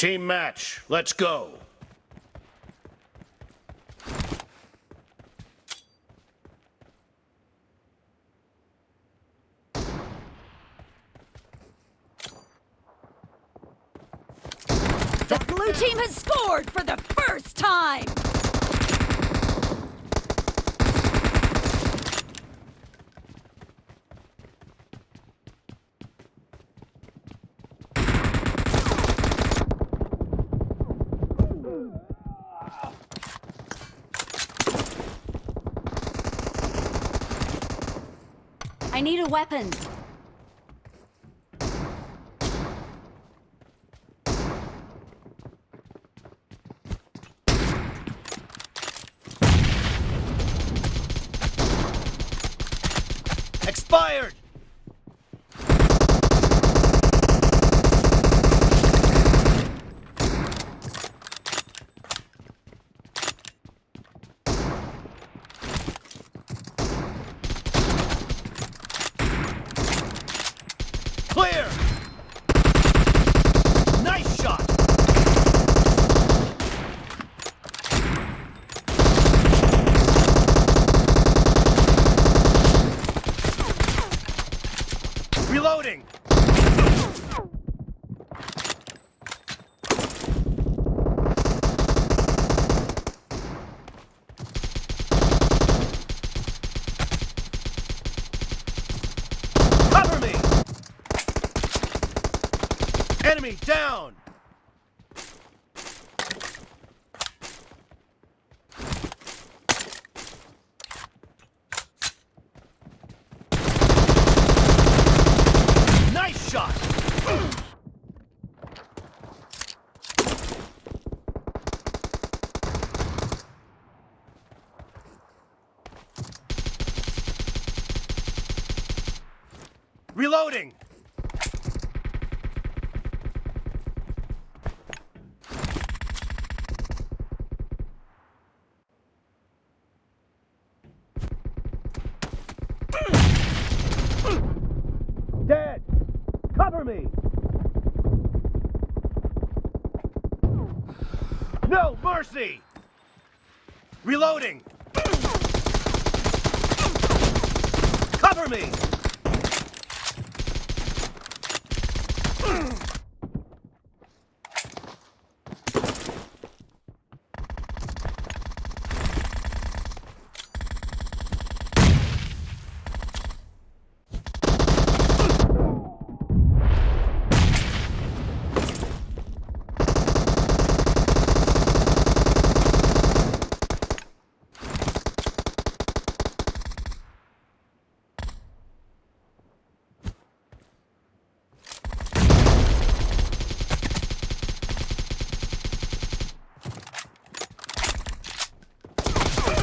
Team match, let's go. The blue team has scored for the first time! I need a weapon. Expired! Clear! Nice shot! Reloading! Cover me! Enemy down! Nice shot! Reloading! Dead! Cover me! No mercy! Reloading! Cover me! Ugh!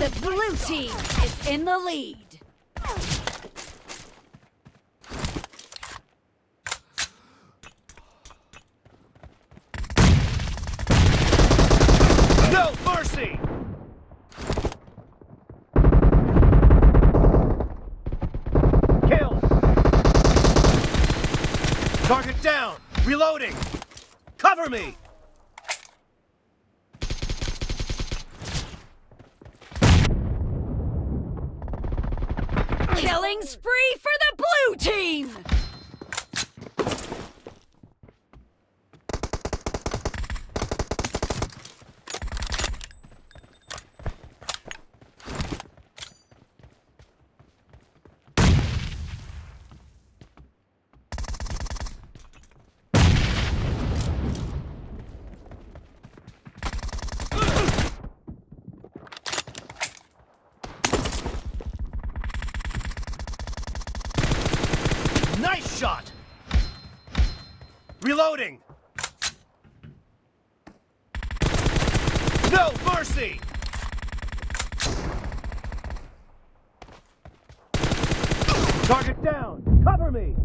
The blue team is in the lead. No mercy! Kill! Target down! Reloading! Cover me! Killing spree for the blue team! Shot! Reloading! No mercy! Target down! Cover me!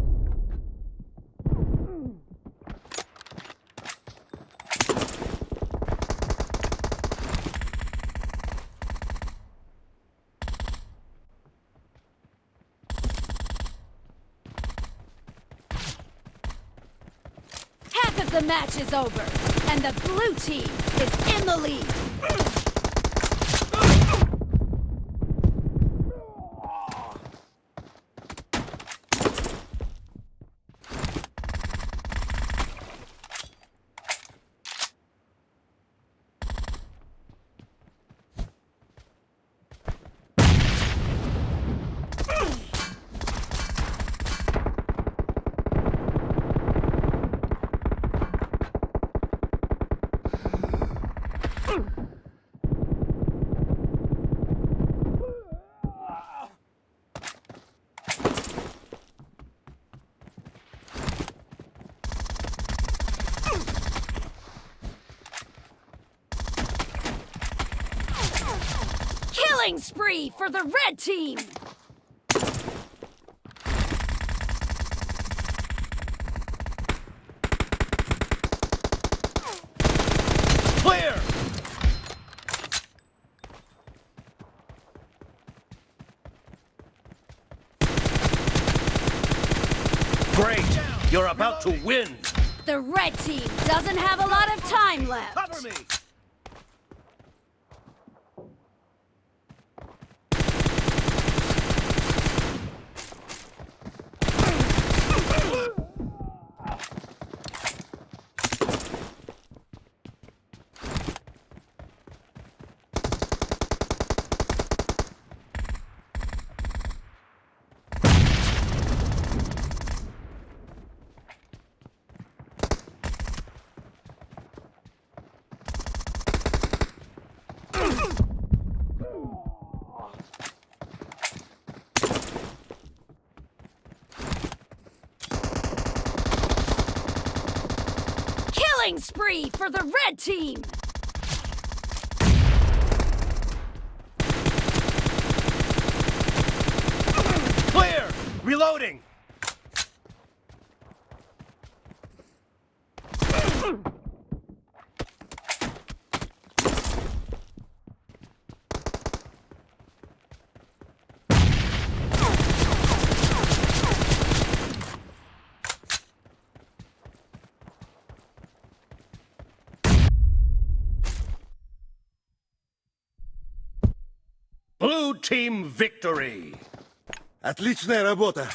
Half of the match is over, and the blue team is in the lead. Killing spree for the red team! Clear! Great! You're about to win! The red team doesn't have a lot of time left. Cover me! Killing spree for the red team! Clear! Reloading! Blue team victory! Отличная работа.